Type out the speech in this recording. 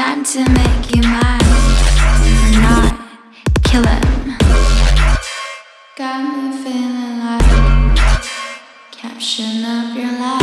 Time to make you mine or not. Kill him. Got me feeling like caption of your life.